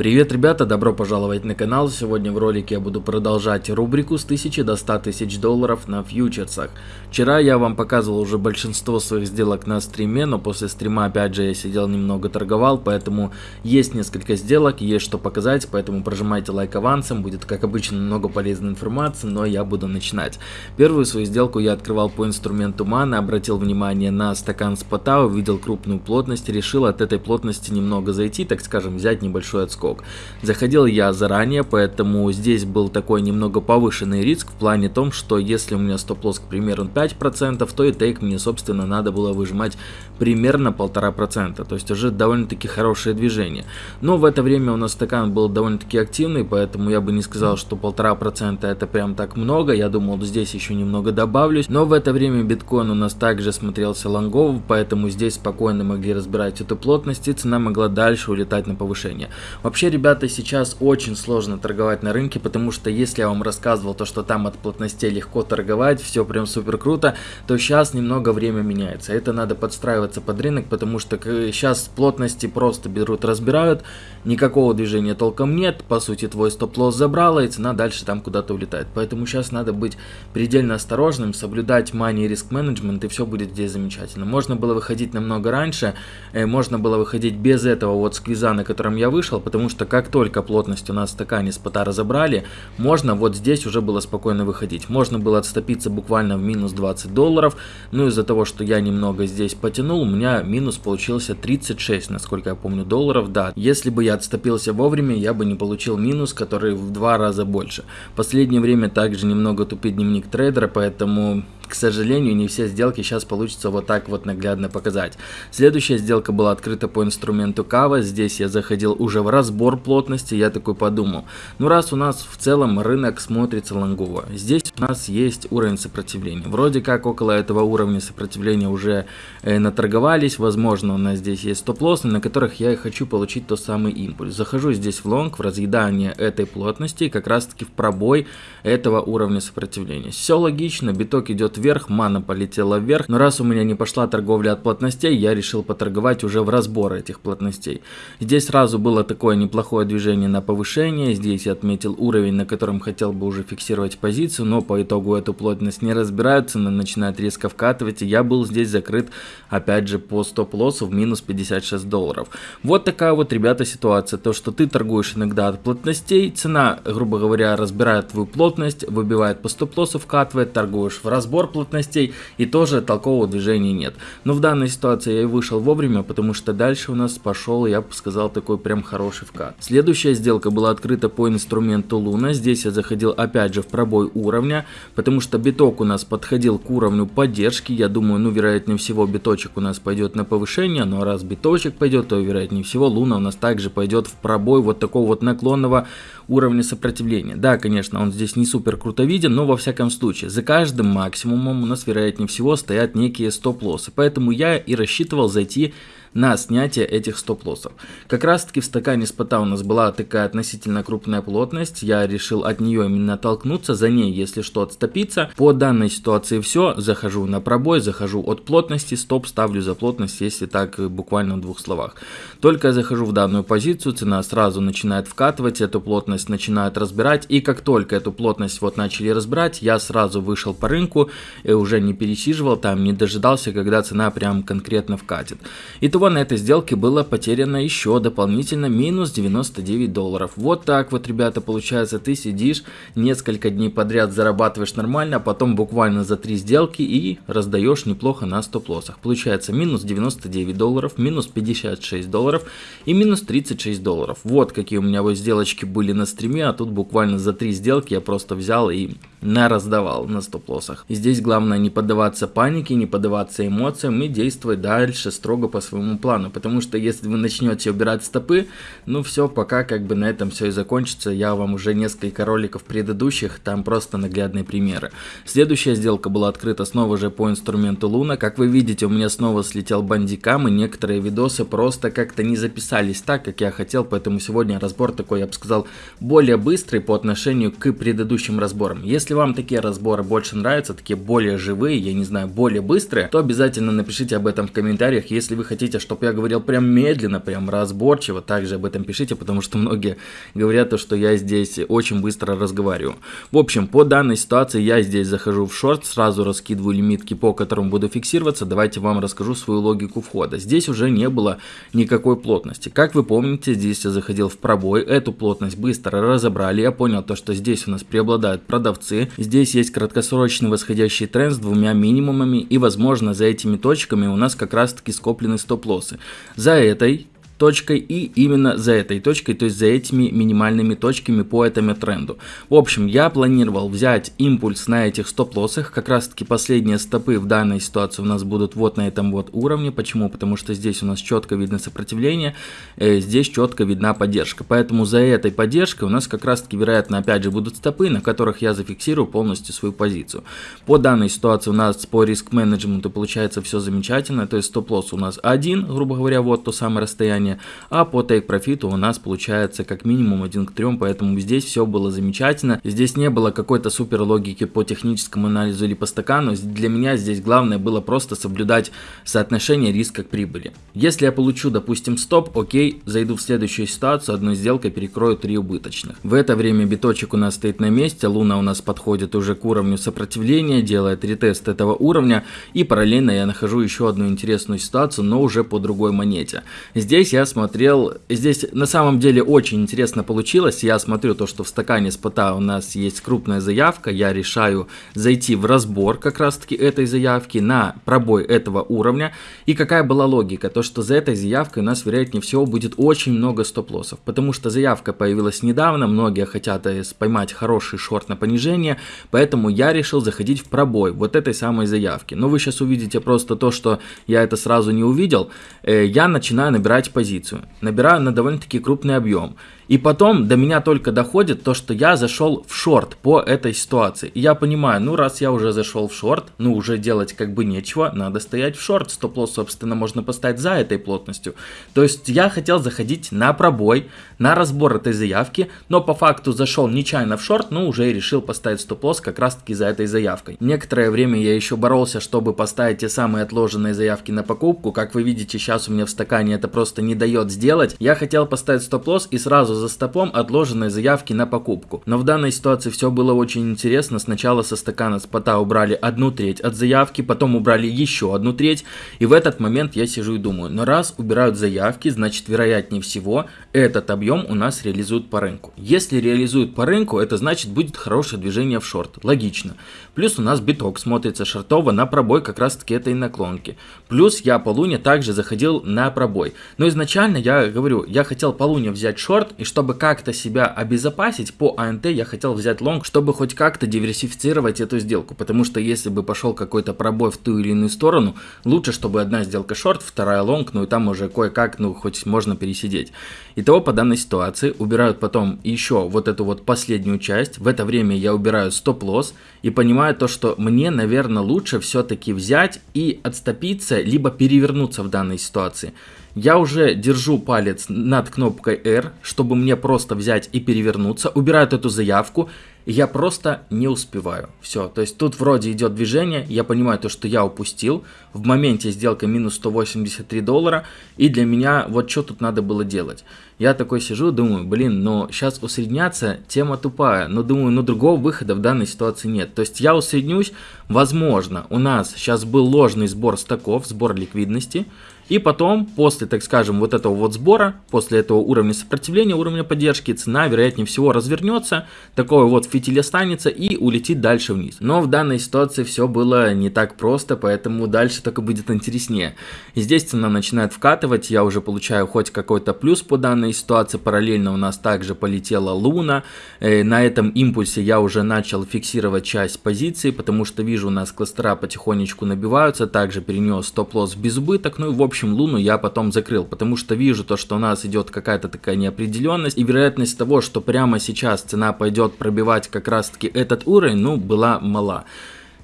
Привет, ребята, добро пожаловать на канал. Сегодня в ролике я буду продолжать рубрику с 1000 до 100 тысяч долларов на фьючерсах. Вчера я вам показывал уже большинство своих сделок на стриме, но после стрима опять же я сидел немного торговал, поэтому есть несколько сделок, есть что показать, поэтому прожимайте лайк авансом, будет как обычно много полезной информации, но я буду начинать. Первую свою сделку я открывал по инструменту мана, обратил внимание на стакан спота, увидел крупную плотность, решил от этой плотности немного зайти, так скажем, взять небольшой отскок скок. Заходил я заранее, поэтому здесь был такой немного повышенный риск в плане том, что если у меня стоп-лосс, к примеру, 5%, то и тейк мне, собственно, надо было выжимать примерно 1,5%, то есть уже довольно-таки хорошее движение. Но в это время у нас стакан был довольно-таки активный, поэтому я бы не сказал, что 1,5% это прям так много, я думал, здесь еще немного добавлюсь. Но в это время биткоин у нас также смотрелся лонгово, поэтому здесь спокойно могли разбирать эту плотность и цена могла дальше улетать на повышение. Вообще Вообще, ребята, сейчас очень сложно торговать на рынке, потому что если я вам рассказывал то, что там от плотностей легко торговать, все прям супер круто, то сейчас немного время меняется. Это надо подстраиваться под рынок, потому что сейчас плотности просто берут, разбирают, никакого движения толком нет, по сути твой стоп-лосс забрала и цена дальше там куда-то улетает. Поэтому сейчас надо быть предельно осторожным, соблюдать money риск менеджмент и все будет здесь замечательно. Можно было выходить намного раньше, э, можно было выходить без этого вот сквиза, на котором я вышел, потому что как только плотность у нас в стакане спота разобрали, можно вот здесь уже было спокойно выходить. Можно было отступиться буквально в минус 20 долларов, но из-за того, что я немного здесь потянул, у меня минус получился 36, насколько я помню, долларов, да. Если бы я отступился вовремя, я бы не получил минус, который в два раза больше. В последнее время также немного тупит дневник трейдера, поэтому к сожалению, не все сделки сейчас получится вот так вот наглядно показать. Следующая сделка была открыта по инструменту Кава. Здесь я заходил уже в разбор плотности. Я такой подумал, ну раз у нас в целом рынок смотрится лонгово, здесь у нас есть уровень сопротивления. Вроде как около этого уровня сопротивления уже э, наторговались. Возможно, у нас здесь есть стоп-лоссы, на которых я и хочу получить тот самый импульс. Захожу здесь в лонг, в разъедание этой плотности, как раз таки в пробой этого уровня сопротивления. Все логично, биток идет вверх, мана полетела вверх, но раз у меня не пошла торговля от плотностей, я решил поторговать уже в разбор этих плотностей. Здесь сразу было такое неплохое движение на повышение, здесь я отметил уровень, на котором хотел бы уже фиксировать позицию, но по итогу эту плотность не разбирают, цена начинает резко вкатывать, и я был здесь закрыт опять же по стоп-лоссу в минус 56 долларов. Вот такая вот, ребята, ситуация, то что ты торгуешь иногда от плотностей, цена, грубо говоря, разбирает твою плотность, выбивает по стоп-лоссу, вкатывает, торгуешь в разбор плотностей и тоже толкового движения нет. Но в данной ситуации я и вышел вовремя, потому что дальше у нас пошел, я бы сказал, такой прям хороший вкат. Следующая сделка была открыта по инструменту Луна. Здесь я заходил опять же в пробой уровня, потому что биток у нас подходил к уровню поддержки. Я думаю, ну вероятнее всего биточек у нас пойдет на повышение, но раз биточек пойдет, то вероятнее всего Луна у нас также пойдет в пробой вот такого вот наклонного уровня сопротивления. Да, конечно, он здесь не супер круто виден, но во всяком случае, за каждым максимумом у нас вероятнее всего стоят некие стоп-лоссы. Поэтому я и рассчитывал зайти на снятие этих стоп-лоссов. Как раз таки в стакане спота у нас была такая относительно крупная плотность, я решил от нее именно оттолкнуться, за ней если что отступиться. По данной ситуации все, захожу на пробой, захожу от плотности, стоп ставлю за плотность, если так буквально в двух словах. Только я захожу в данную позицию, цена сразу начинает вкатывать, эту плотность начинает разбирать, и как только эту плотность вот начали разбирать, я сразу вышел по рынку, и уже не пересиживал там, не дожидался, когда цена прям конкретно вкатит. Итого всего на этой сделке было потеряно еще дополнительно минус 99 долларов. Вот так вот, ребята, получается, ты сидишь несколько дней подряд, зарабатываешь нормально, а потом буквально за три сделки и раздаешь неплохо на стоп-лоссах. Получается минус 99 долларов, минус 56 долларов и минус 36 долларов. Вот какие у меня вот сделочки были на стриме, а тут буквально за три сделки я просто взял и на раздавал на стоп-лоссах. Здесь главное не поддаваться панике, не поддаваться эмоциям и действовать дальше строго по своему своему плану, потому что если вы начнете убирать стопы, ну все, пока как бы на этом все и закончится, я вам уже несколько роликов предыдущих, там просто наглядные примеры. Следующая сделка была открыта снова же по инструменту Луна, как вы видите, у меня снова слетел бандикам, и некоторые видосы просто как-то не записались так, как я хотел, поэтому сегодня разбор такой, я бы сказал, более быстрый по отношению к предыдущим разборам. Если вам такие разборы больше нравятся, такие более живые, я не знаю, более быстрые, то обязательно напишите об этом в комментариях, если вы хотите чтобы я говорил прям медленно, прям разборчиво, также об этом пишите, потому что многие говорят, то, что я здесь очень быстро разговариваю. В общем, по данной ситуации я здесь захожу в шорт, сразу раскидываю лимитки, по которым буду фиксироваться. Давайте вам расскажу свою логику входа. Здесь уже не было никакой плотности. Как вы помните, здесь я заходил в пробой, эту плотность быстро разобрали. Я понял то, что здесь у нас преобладают продавцы. Здесь есть краткосрочный восходящий тренд с двумя минимумами и возможно за этими точками у нас как раз таки скоплены стоп-лоссы. За этой точкой и именно за этой точкой, то есть за этими минимальными точками по этому тренду. В общем, я планировал взять импульс на этих стоп-лоссах, как раз таки последние стопы в данной ситуации у нас будут вот на этом вот уровне. Почему? Потому что здесь у нас четко видно сопротивление, э, здесь четко видна поддержка. Поэтому за этой поддержкой у нас как раз таки вероятно опять же будут стопы, на которых я зафиксирую полностью свою позицию. По данной ситуации у нас по риск-менеджменту получается все замечательно, то есть стоп-лосс у нас один, грубо говоря, вот то самое расстояние уровне, а по profit у нас получается как минимум 1 к 3, поэтому здесь все было замечательно. Здесь не было какой-то супер логики по техническому анализу или по стакану, для меня здесь главное было просто соблюдать соотношение риска к прибыли. Если я получу, допустим, стоп, окей, зайду в следующую ситуацию, одной сделкой перекрою 3 убыточных. В это время биточек у нас стоит на месте, луна у нас подходит уже к уровню сопротивления, делает ретест этого уровня, и параллельно я нахожу еще одну интересную ситуацию, но уже по другой монете. Здесь я я смотрел, здесь на самом деле очень интересно получилось, я смотрю то, что в стакане спота у нас есть крупная заявка, я решаю зайти в разбор как раз таки этой заявки на пробой этого уровня, и какая была логика, то что за этой заявкой у нас вероятнее всего будет очень много стоп-лоссов, потому что заявка появилась недавно, многие хотят э, поймать хороший шорт на понижение, поэтому я решил заходить в пробой вот этой самой заявки, но вы сейчас увидите просто то, что я это сразу не увидел, э, я начинаю набирать позиции, позицию, набираю на довольно-таки крупный объем. И потом до меня только доходит то, что я зашел в шорт по этой ситуации. И я понимаю, ну раз я уже зашел в шорт, ну уже делать как бы нечего, надо стоять в шорт. Стоп-лосс, собственно, можно поставить за этой плотностью. То есть я хотел заходить на пробой, на разбор этой заявки, но по факту зашел нечаянно в шорт, ну уже и решил поставить стоп-лосс как раз таки за этой заявкой. Некоторое время я еще боролся, чтобы поставить те самые отложенные заявки на покупку. Как вы видите, сейчас у меня в стакане это просто не дает сделать. Я хотел поставить стоп-лосс и сразу за стопом отложенные заявки на покупку. Но в данной ситуации все было очень интересно. Сначала со стакана спота убрали одну треть от заявки, потом убрали еще одну треть. И в этот момент я сижу и думаю, но раз убирают заявки, значит вероятнее всего этот объем у нас реализуют по рынку. Если реализуют по рынку, это значит будет хорошее движение в шорт. Логично. Плюс у нас биток смотрится шортово на пробой как раз таки этой наклонки. Плюс я по луне также заходил на пробой. Но изначально я говорю, я хотел по луне взять шорт и чтобы как-то себя обезопасить по АНТ я хотел взять лонг, чтобы хоть как-то диверсифицировать эту сделку. Потому что если бы пошел какой-то пробой в ту или иную сторону, лучше, чтобы одна сделка шорт, вторая лонг, ну и там уже кое-как, ну хоть можно пересидеть. Итого по данной ситуации убирают потом еще вот эту вот последнюю часть. В это время я убираю стоп-лосс и понимаю то, что мне, наверное, лучше все-таки взять и отступиться, либо перевернуться в данной ситуации. Я уже держу палец над кнопкой R, чтобы мне просто взять и перевернуться. Убирают эту заявку я просто не успеваю. Все, то есть тут вроде идет движение, я понимаю то, что я упустил. В моменте сделка минус 183 доллара, и для меня вот что тут надо было делать. Я такой сижу, думаю, блин, но сейчас усредняться, тема тупая, но думаю, ну другого выхода в данной ситуации нет. То есть я усреднюсь, возможно, у нас сейчас был ложный сбор стаков, сбор ликвидности, и потом, после, так скажем, вот этого вот сбора, после этого уровня сопротивления, уровня поддержки, цена, вероятнее всего, развернется, такой вот фитиль останется и улетит дальше вниз. Но в данной ситуации все было не так просто, поэтому дальше только будет интереснее. И здесь цена начинает вкатывать, я уже получаю хоть какой-то плюс по данной ситуации, параллельно у нас также полетела луна, э, на этом импульсе я уже начал фиксировать часть позиции, потому что вижу у нас кластера потихонечку набиваются, также перенес стоп-лосс в безубыток, ну и в общем общем, Луну я потом закрыл, потому что вижу то, что у нас идет какая-то такая неопределенность, и вероятность того, что прямо сейчас цена пойдет пробивать как раз-таки этот уровень, ну, была мала.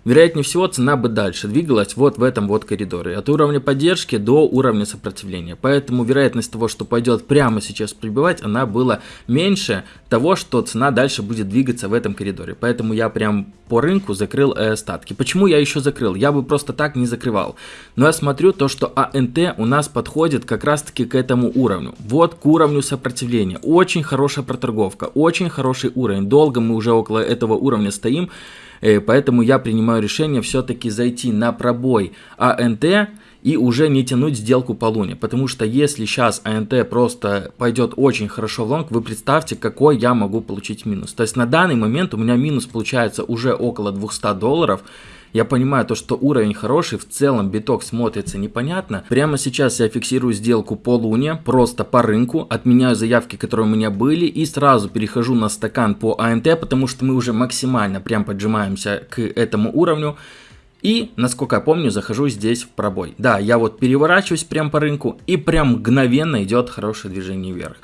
Вероятнее всего цена бы дальше двигалась вот в этом вот коридоре, от уровня поддержки до уровня сопротивления. Поэтому вероятность того, что пойдет прямо сейчас прибывать, она была меньше того, что цена дальше будет двигаться в этом коридоре. Поэтому я прям по рынку закрыл э, остатки. Почему я еще закрыл? Я бы просто так не закрывал. Но я смотрю то, что АНТ у нас подходит как раз таки к этому уровню. Вот к уровню сопротивления. Очень хорошая проторговка, очень хороший уровень. Долго мы уже около этого уровня стоим. Э, поэтому я принимаю решение все-таки зайти на пробой АНТ и уже не тянуть сделку по луне. Потому что если сейчас АНТ просто пойдет очень хорошо в лонг, вы представьте, какой я могу получить минус. То есть на данный момент у меня минус получается уже около 200 долларов. Я понимаю то, что уровень хороший, в целом биток смотрится непонятно. Прямо сейчас я фиксирую сделку по луне, просто по рынку, отменяю заявки, которые у меня были и сразу перехожу на стакан по АНТ, потому что мы уже максимально прям поджимаемся к этому уровню. И, насколько я помню, захожу здесь в пробой. Да, я вот переворачиваюсь прям по рынку и прям мгновенно идет хорошее движение вверх.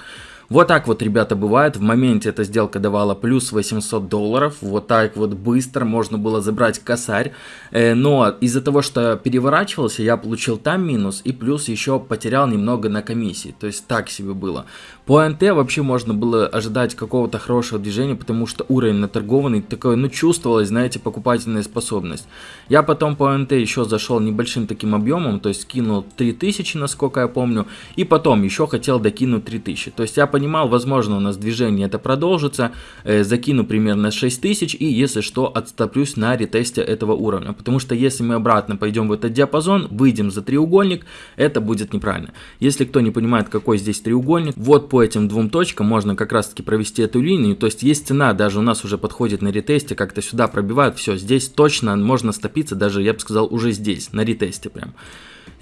Вот так вот, ребята, бывает. В моменте эта сделка давала плюс 800 долларов. Вот так вот быстро можно было забрать косарь. Э, но из-за того, что переворачивался, я получил там минус. И плюс еще потерял немного на комиссии. То есть так себе было. По НТ вообще можно было ожидать какого-то хорошего движения, потому что уровень наторгованный такой, ну чувствовалась, знаете, покупательная способность. Я потом по НТ еще зашел небольшим таким объемом, то есть кинул 3000, насколько я помню. И потом еще хотел докинуть 3000. То есть я понимал, возможно у нас движение это продолжится, э, закину примерно 6000 и если что отстоплюсь на ретесте этого уровня, потому что если мы обратно пойдем в этот диапазон, выйдем за треугольник, это будет неправильно. Если кто не понимает какой здесь треугольник, вот по этим двум точкам можно как раз таки провести эту линию, то есть есть цена, даже у нас уже подходит на ретесте, как-то сюда пробивают, все, здесь точно можно стопиться, даже я бы сказал уже здесь, на ретесте прям.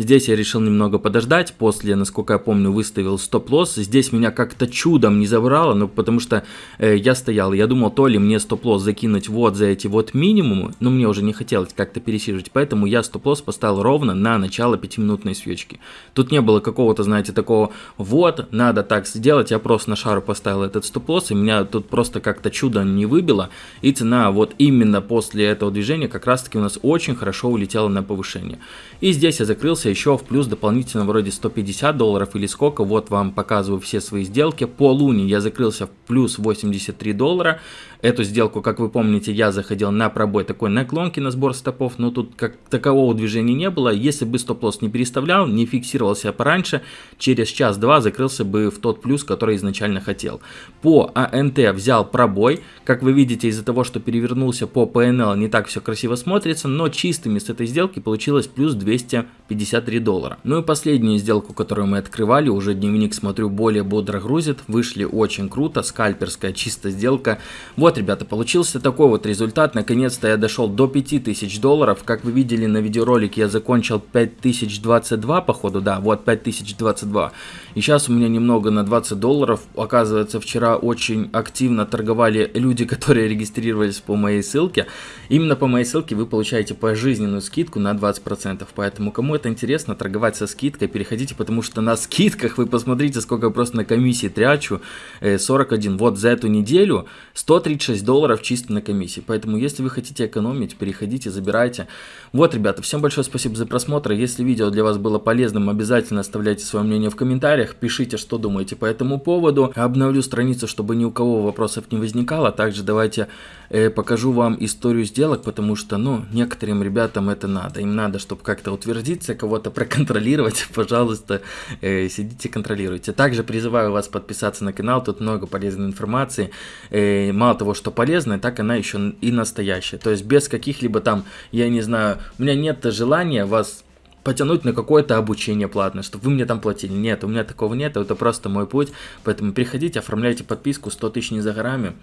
Здесь я решил немного подождать, после, насколько я помню, выставил стоп-лосс. Здесь меня как-то чудом не забрало, ну потому что э, я стоял, я думал, то ли мне стоп-лосс закинуть вот за эти вот минимумы, но мне уже не хотелось как-то пересиживать, поэтому я стоп-лосс поставил ровно на начало 5-минутной свечки. Тут не было какого-то, знаете, такого, вот, надо так сделать, я просто на шару поставил этот стоп-лосс, и меня тут просто как-то чудо не выбило, и цена вот именно после этого движения как раз-таки у нас очень хорошо улетела на повышение. И здесь я закрылся еще в плюс дополнительно вроде 150 долларов или сколько, вот вам показываю все свои сделки. По луне я закрылся в плюс 83 доллара, Эту сделку, как вы помните, я заходил на пробой такой наклонки на сбор стопов, но тут как такового движения не было. Если бы стоп-лосс не переставлял, не фиксировался пораньше, через час-два закрылся бы в тот плюс, который изначально хотел. По АНТ взял пробой. Как вы видите, из-за того, что перевернулся по ПНЛ, не так все красиво смотрится, но чистыми с этой сделки получилось плюс 253 доллара. Ну и последнюю сделку, которую мы открывали, уже дневник, смотрю, более бодро грузит. Вышли очень круто, скальперская чистая сделка. Вот вот, ребята, получился такой вот результат. Наконец-то я дошел до 5000 долларов. Как вы видели на видеоролике, я закончил 5022, походу, да, вот 5022. И сейчас у меня немного на 20 долларов. Оказывается, вчера очень активно торговали люди, которые регистрировались по моей ссылке. Именно по моей ссылке вы получаете пожизненную скидку на 20%. Поэтому, кому это интересно, торговать со скидкой, переходите, потому что на скидках вы посмотрите, сколько я просто на комиссии трячу. 41. Э, вот за эту неделю 130 36 долларов чисто на комиссии. Поэтому, если вы хотите экономить, переходите, забирайте. Вот, ребята, всем большое спасибо за просмотр. Если видео для вас было полезным, обязательно оставляйте свое мнение в комментариях. Пишите, что думаете по этому поводу. Обновлю страницу, чтобы ни у кого вопросов не возникало. Также давайте э, покажу вам историю сделок, потому что, ну, некоторым ребятам это надо. Им надо, чтобы как-то утвердиться, кого-то проконтролировать. Пожалуйста, э, сидите, контролируйте. Также призываю вас подписаться на канал. Тут много полезной информации. Э, мало того, что полезная, так она еще и настоящая. То есть без каких-либо там, я не знаю, у меня нет желания вас потянуть на какое-то обучение платное, чтобы вы мне там платили. Нет, у меня такого нет, это просто мой путь. Поэтому приходите, оформляйте подписку, 100 тысяч не за горами.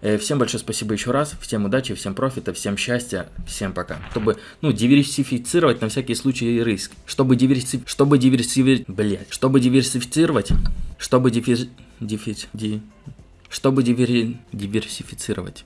Э, всем большое спасибо еще раз, всем удачи, всем профита, всем счастья, всем пока. Чтобы, ну, диверсифицировать на всякий случай риск. Чтобы диверси... Чтобы диверсифицировать... Блять. Чтобы диверсифицировать... Чтобы дифи... Дифи... Ди... Чтобы дивер... диверсифицировать.